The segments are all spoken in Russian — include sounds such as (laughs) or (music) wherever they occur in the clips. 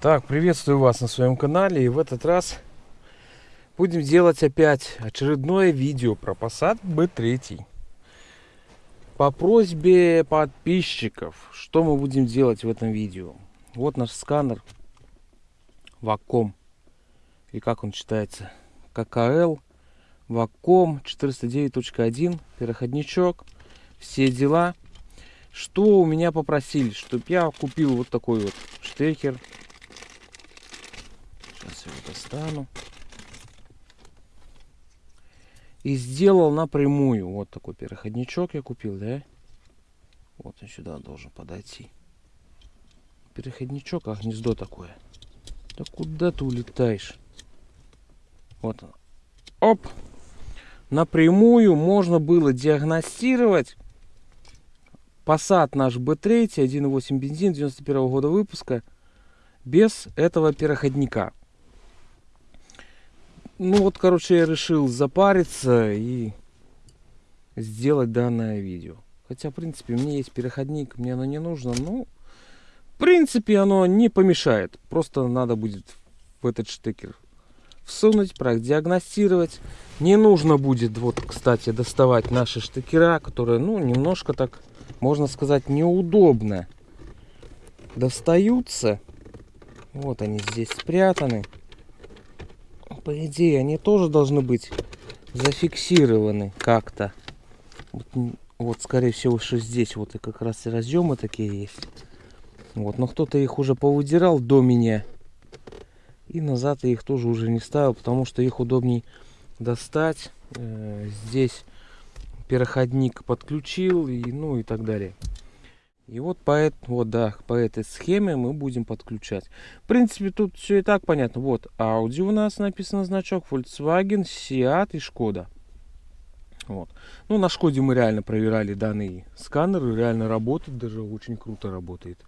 Так, приветствую вас на своем канале. И в этот раз будем делать опять очередное видео про Passat B3. По просьбе подписчиков, что мы будем делать в этом видео. Вот наш сканер Ваком. И как он читается? ККЛ Ваком 409.1 переходничок. Все дела. Что у меня попросили? Чтобы я купил вот такой вот штекер достану. И сделал напрямую. Вот такой переходничок я купил, да? Вот он сюда должен подойти. Переходничок, а гнездо такое. Да куда ты улетаешь? Вот он. Оп! Напрямую можно было диагностировать Passat наш B3, 1.8 бензин 91 года выпуска без этого переходника. Ну вот, короче, я решил запариться и сделать данное видео. Хотя, в принципе, меня есть переходник, мне оно не нужно. Ну, в принципе, оно не помешает. Просто надо будет в этот штекер всунуть, продиагностировать. Не нужно будет, вот, кстати, доставать наши штекера, которые, ну, немножко так, можно сказать, неудобно достаются. Вот они здесь спрятаны по идее, они тоже должны быть зафиксированы как-то. Вот, вот, скорее всего, что здесь вот и как раз и разъемы такие есть. Вот, но кто-то их уже повыдирал до меня. И назад я их тоже уже не ставил, потому что их удобней достать. Э, здесь переходник подключил, и, ну и так далее. И вот по, вот, да, по этой схеме мы будем подключать. В принципе, тут все и так понятно. Вот, Audi у нас написано значок, Volkswagen, Seat и Skoda. Вот. Ну, на Шкоде мы реально проверяли данный сканер, реально работает, даже очень круто работает.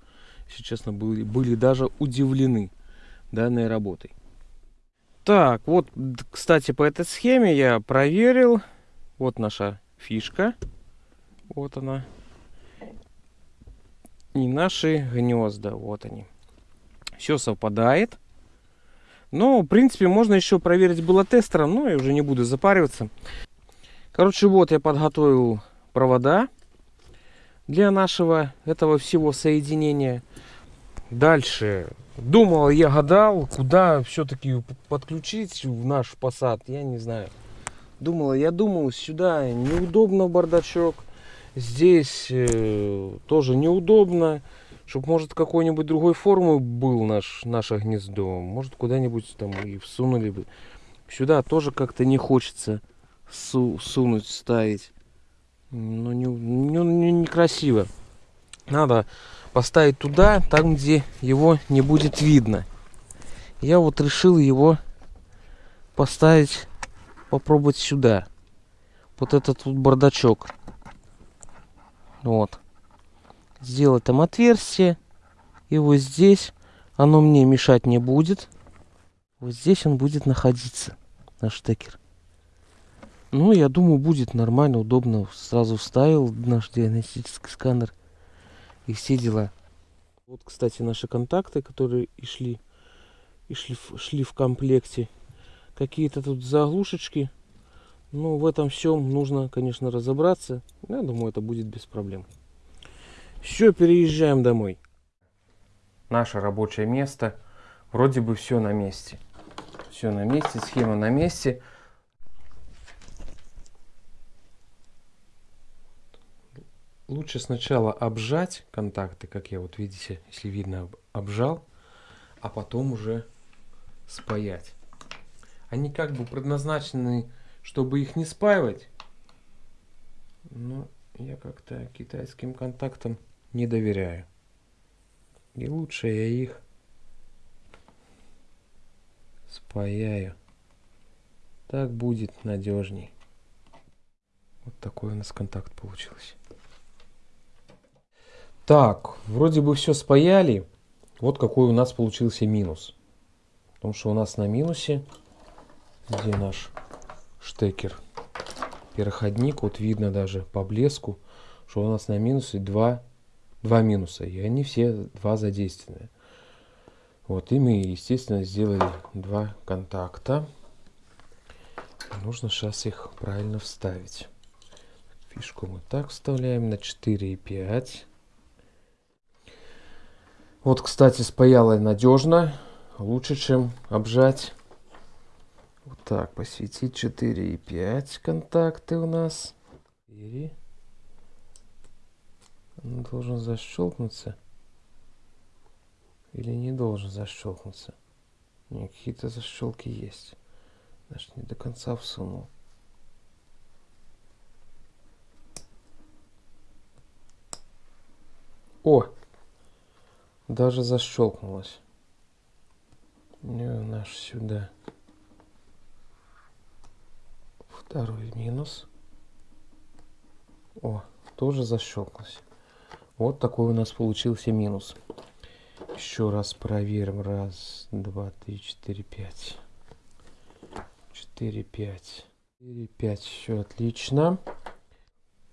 Если честно, были, были даже удивлены данной работой. Так, вот, кстати, по этой схеме я проверил. Вот наша фишка. Вот она и наши гнезда. Вот они. Все совпадает. Но, в принципе, можно еще проверить было тестером, но я уже не буду запариваться. Короче, вот я подготовил провода для нашего этого всего соединения. Дальше думал, я гадал, куда все-таки подключить в наш посад, я не знаю. Думала, я думал, сюда неудобно бардачок Здесь э, тоже неудобно. Чтобы, может, какой-нибудь другой формы был наш, наше гнездо. Может, куда-нибудь там и всунули бы. Сюда тоже как-то не хочется су сунуть, ставить. Ну, не, не, не, некрасиво. Надо поставить туда, там, где его не будет видно. Я вот решил его поставить, попробовать сюда. Вот этот вот бардачок. Вот. Сделать там отверстие. И вот здесь оно мне мешать не будет. Вот здесь он будет находиться, наш штекер. Ну, я думаю, будет нормально, удобно. Сразу вставил наш диагностический сканер. И все дела. Вот, кстати, наши контакты, которые и шли, и шли, шли в комплекте. Какие-то тут заглушечки ну, в этом всем нужно, конечно, разобраться. Я думаю, это будет без проблем. Все, переезжаем домой. Наше рабочее место. Вроде бы все на месте. Все на месте, схема на месте. Лучше сначала обжать контакты, как я вот видите, если видно, обжал, а потом уже спаять. Они как бы предназначены чтобы их не спаивать. Но я как-то китайским контактам не доверяю. И лучше я их спаяю. Так будет надежней. Вот такой у нас контакт получился. Так, вроде бы все спаяли. Вот какой у нас получился минус. Потому что у нас на минусе, где наш штекер переходник вот видно даже по блеску что у нас на минусе два два минуса и они все два задействованные Вот, и мы, естественно, сделали два контакта. Нужно сейчас их правильно вставить. Фишку мы так вставляем на 4,5. Вот, кстати, с паялой надежно. Лучше, чем обжать. Вот так, посветить 4,5 контакты у нас. 4. Он должен защелкнуться. Или не должен защелкнуться. Не, какие-то защелки есть. Значит, не до конца всунул. О! Даже защелкнулось. Не наш сюда. Второй минус. О, тоже защелкнулось. Вот такой у нас получился минус. Еще раз проверим. Раз, два, три, четыре, пять. Четыре, пять. Четыре, пять. Все отлично.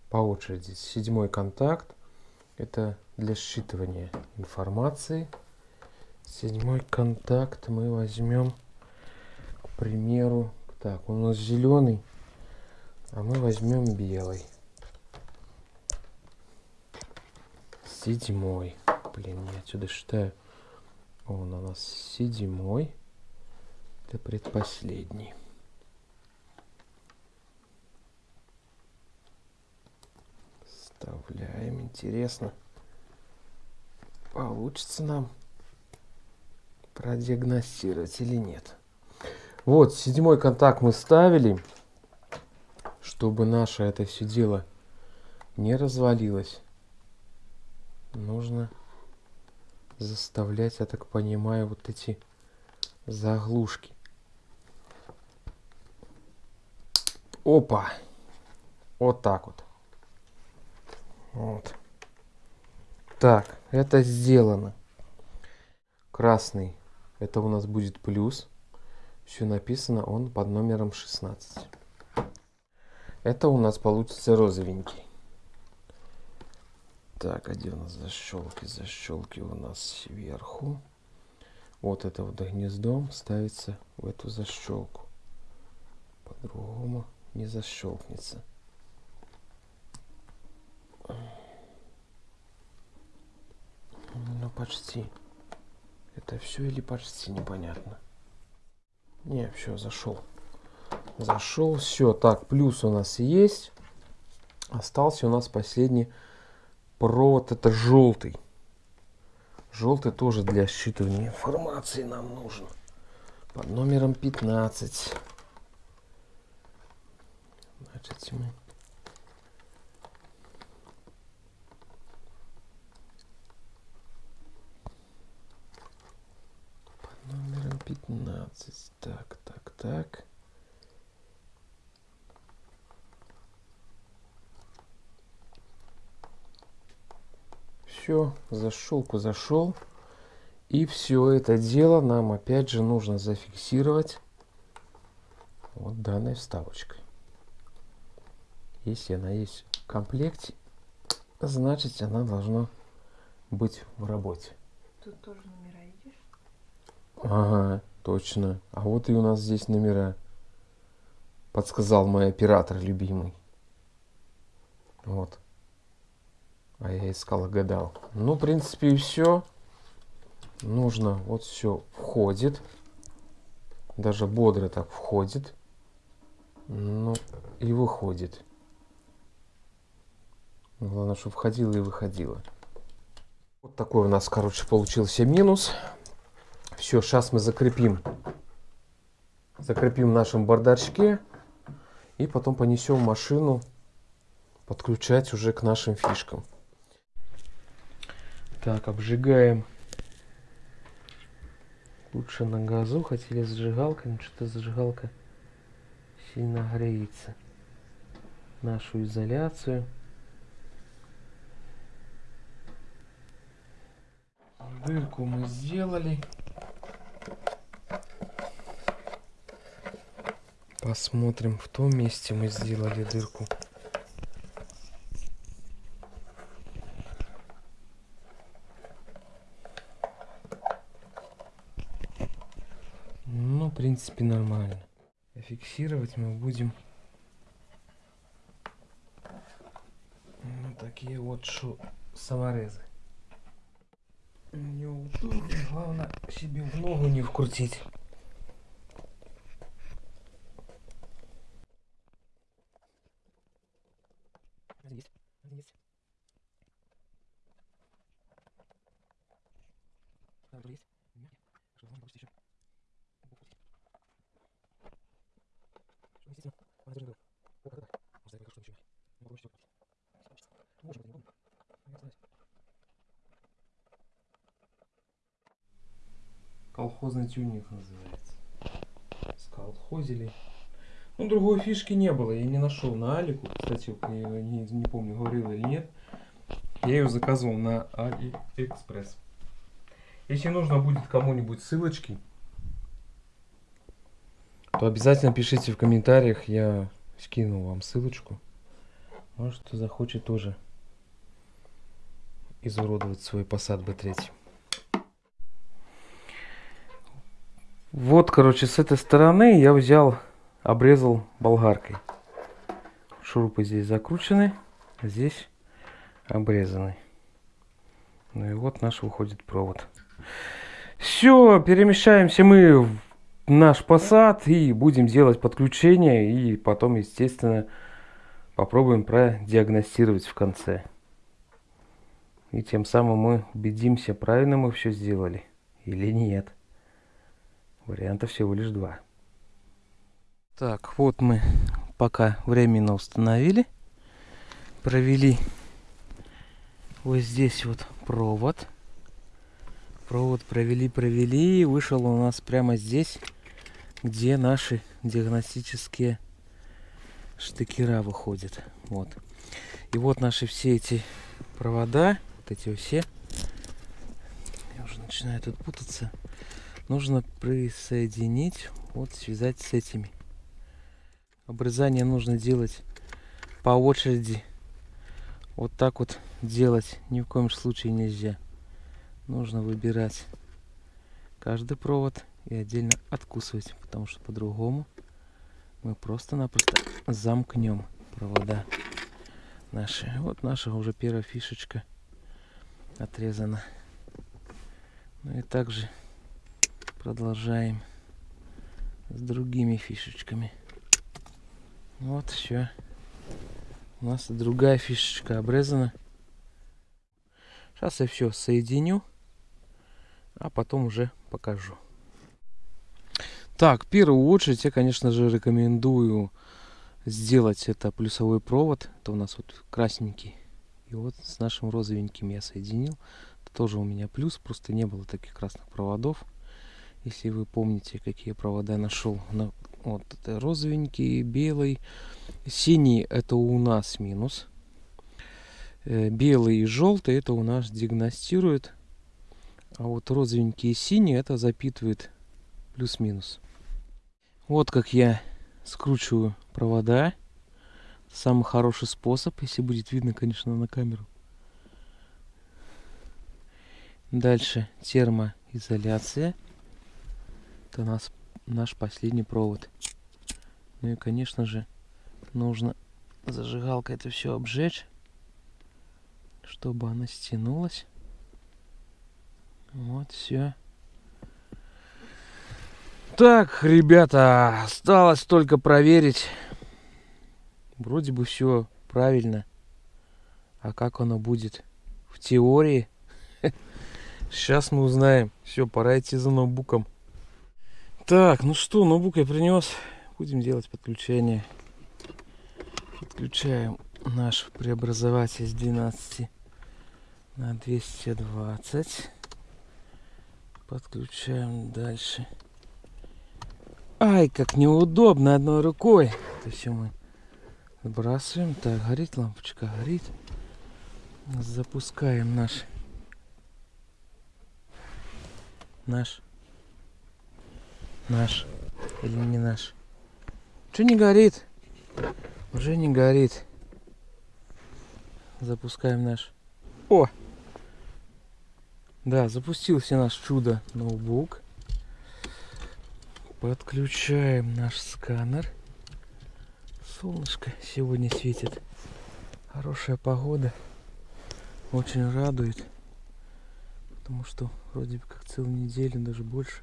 По очереди. Седьмой контакт. Это для считывания информации. Седьмой контакт мы возьмем, к примеру, так, у нас зеленый, а мы возьмем белый. Седьмой. Блин, я отсюда считаю. Он у нас седьмой. Это предпоследний. Вставляем. Интересно, получится нам продиагностировать или нет. Вот, седьмой контакт мы ставили, чтобы наше это все дело не развалилось. Нужно заставлять, я так понимаю, вот эти заглушки. Опа! Вот так вот. Вот. Так, это сделано. Красный. Это у нас будет плюс. Все написано, он под номером 16. Это у нас получится розовенький. Так, а где у нас защелки? Защелки у нас сверху. Вот это вот гнездом ставится в эту защелку. По-другому не защелкнется. Ну, почти. Это все или почти непонятно. Не, все, зашел. Зашел, все. Так, плюс у нас есть. Остался у нас последний провод это желтый. Желтый тоже для считывания информации нам нужен. Под номером 15. Значит, мы под номером 15. Так, так, так. Все, зашелку зашел. И все это дело нам опять же нужно зафиксировать вот данной вставочкой. Если она есть в комплекте, значит она должна быть в работе. Тут тоже номера видишь? Ага, точно. А вот и у нас здесь номера. Подсказал мой оператор любимый. Вот. А я искал и гадал. Ну, в принципе, и все. Нужно, вот все входит. Даже бодро так входит. Ну, и выходит. Главное, чтобы входило и выходило. Вот такой у нас, короче, получился минус. Все, сейчас мы закрепим. Закрепим в нашем бардачке. И потом понесем машину подключать уже к нашим фишкам. Так, обжигаем. Лучше на газу, хотели зажигалкой, но что-то зажигалка сильно греется. Нашу изоляцию. Дырку мы сделали. Посмотрим, в том месте мы сделали дырку. Принципе, нормально. Фиксировать мы будем ну, такие вот шу саморезы. Неудобно, главное себе в ногу не вкрутить. Есть, есть. Да, есть. Что, можно почти еще? Естественно, она даже говорит, о, как это? Может, я как что ничего. Не могу еще Может, не могу. Не знаю. Колхозный тюнинг называется. Сколхозили. Ну, другой фишки не было, я не нашел на Алику. Кстати, я не, не помню, говорил или нет. Я ее заказывал на Алиэкспресс. Если нужно будет кому-нибудь ссылочки, то обязательно пишите в комментариях, я скину вам ссылочку. Может, кто захочет тоже изуродовать свой Passat B3. Вот, короче, с этой стороны я взял, обрезал болгаркой. Шурупы здесь закручены, здесь обрезаны. Ну и вот наш выходит провод. Все, перемещаемся мы в наш посад и будем делать подключение и потом, естественно, попробуем продиагностировать в конце. И тем самым мы убедимся, правильно мы все сделали или нет. Вариантов всего лишь два. Так, вот мы пока временно установили. Провели вот здесь вот провод. Провод провели, провели. Вышел у нас прямо здесь, где наши диагностические штыкера выходят. Вот. И вот наши все эти провода, вот эти все. Я уже начинаю тут путаться. Нужно присоединить, вот связать с этими. Обрезание нужно делать по очереди. Вот так вот делать ни в коем случае нельзя. Нужно выбирать каждый провод и отдельно откусывать, потому что по-другому мы просто-напросто замкнем провода наши. Вот наша уже первая фишечка отрезана. Ну и также продолжаем с другими фишечками. Вот все. У нас другая фишечка обрезана. Сейчас я все соединю, а потом уже покажу. Так, в первую очередь я, конечно же, рекомендую сделать это плюсовой провод. Это у нас вот красненький. И вот с нашим розовеньким я соединил. Это тоже у меня плюс, просто не было таких красных проводов. Если вы помните, какие провода нашел. На, вот это розовенький, белый. Синий это у нас минус. Э, белый и желтый это у нас диагностирует. А вот розовенький и синий это запитывает плюс-минус. Вот как я скручиваю провода. Самый хороший способ, если будет видно, конечно, на камеру. Дальше термоизоляция. Это нас наш последний провод. Ну и, конечно же, нужно зажигалкой это все обжечь, чтобы она стянулась. Вот все. Так, ребята, осталось только проверить. Вроде бы все правильно. А как оно будет в теории? (laughs) Сейчас мы узнаем. Все, пора идти за ноутбуком. Так, ну что, ноутбук я принес. Будем делать подключение. Подключаем наш преобразователь с 12 на 220. Подключаем дальше. Ай, как неудобно одной рукой. Это все мы сбрасываем. Так, горит лампочка, горит. Запускаем наш наш наш или не наш. Что не горит? Уже не горит. Запускаем наш. О! Да, запустился наш чудо ноутбук. Подключаем наш сканер. Солнышко сегодня светит. Хорошая погода. Очень радует. Потому что вроде бы как целую неделю, даже больше.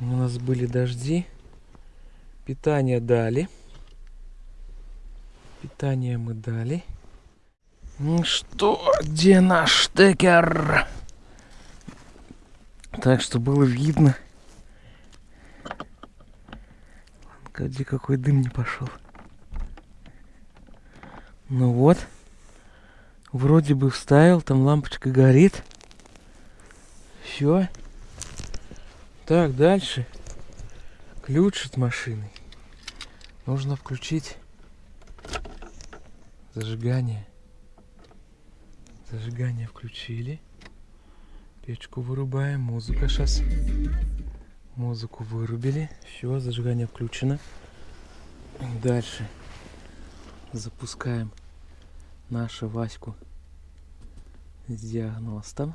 У нас были дожди. Питание дали. Питание мы дали. Ну что, где наш штекер? Так, что было видно. Где какой дым не пошел. Ну вот. Вроде бы вставил, там лампочка горит. Все. Так, дальше. Ключ от машины. Нужно включить зажигание. Зажигание включили. Печку вырубаем. Музыка сейчас. Музыку вырубили. Все, зажигание включено. Дальше запускаем нашу Ваську с диагностом.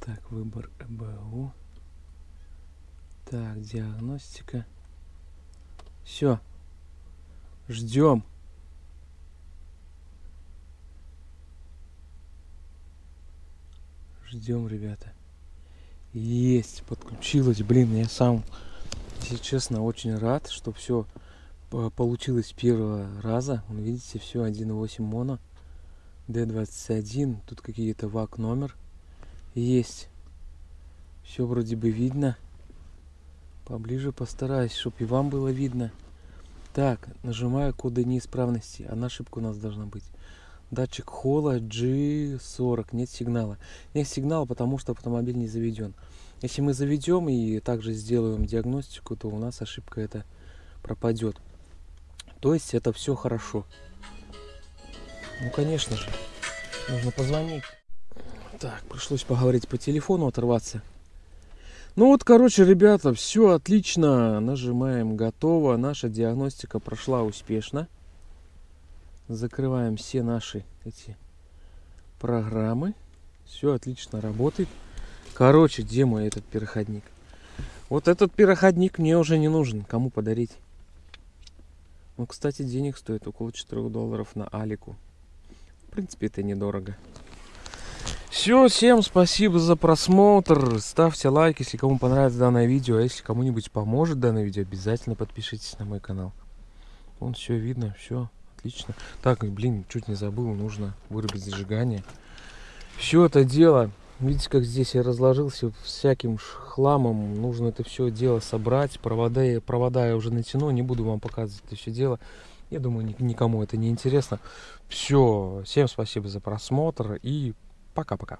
Так, выбор ЭБУ. Так, диагностика. Все. Ждем. Ждем, ребята. Есть, подключилось. Блин, я сам, если честно, очень рад, что все получилось первого раза. Вон, Видите, все 1.8 моно. D21. Тут какие-то ВАК номер. Есть. Все вроде бы видно. Поближе постараюсь, чтобы и вам было видно. Так, нажимаю коды неисправности. Одна ошибка у нас должна быть. Датчик холла G40. Нет сигнала. Нет сигнала, потому что автомобиль не заведен. Если мы заведем и также сделаем диагностику, то у нас ошибка эта пропадет. То есть это все хорошо. Ну, конечно же. Нужно позвонить. Так, пришлось поговорить по телефону, оторваться. Ну вот, короче, ребята, все отлично. Нажимаем готово. Наша диагностика прошла успешно. Закрываем все наши эти программы. Все отлично работает. Короче, где мой этот переходник? Вот этот переходник мне уже не нужен. Кому подарить? Он, кстати, денег стоит около 4 долларов на Алику. В принципе, это недорого. Все, всем спасибо за просмотр. Ставьте лайк, если кому понравится данное видео. А если кому-нибудь поможет данное видео, обязательно подпишитесь на мой канал. Вон все видно, все отлично. Так, блин, чуть не забыл, нужно вырубить зажигание. Все это дело, видите, как здесь я разложился всяким хламом. Нужно это все дело собрать. Провода, провода я уже натяну, не буду вам показывать это все дело. Я думаю, ни- никому это не интересно. Все, всем спасибо за просмотр и пока-пока.